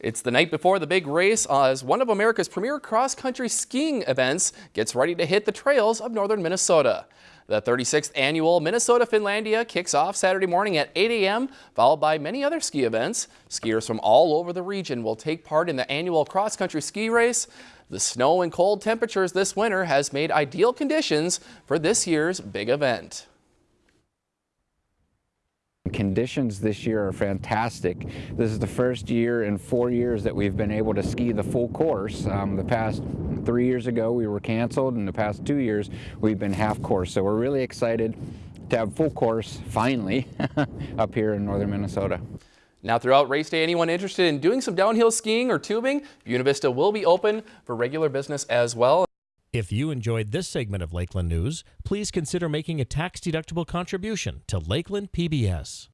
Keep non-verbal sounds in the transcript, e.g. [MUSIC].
It's the night before the big race as one of America's premier cross-country skiing events gets ready to hit the trails of northern Minnesota. The 36th annual Minnesota Finlandia kicks off Saturday morning at 8 a.m., followed by many other ski events. Skiers from all over the region will take part in the annual cross-country ski race. The snow and cold temperatures this winter has made ideal conditions for this year's big event. Conditions this year are fantastic. This is the first year in four years that we've been able to ski the full course. Um, the past three years ago we were canceled and the past two years we've been half course. So we're really excited to have full course finally [LAUGHS] up here in northern Minnesota. Now throughout race day, anyone interested in doing some downhill skiing or tubing, Buena Vista will be open for regular business as well. If you enjoyed this segment of Lakeland News, please consider making a tax-deductible contribution to Lakeland PBS.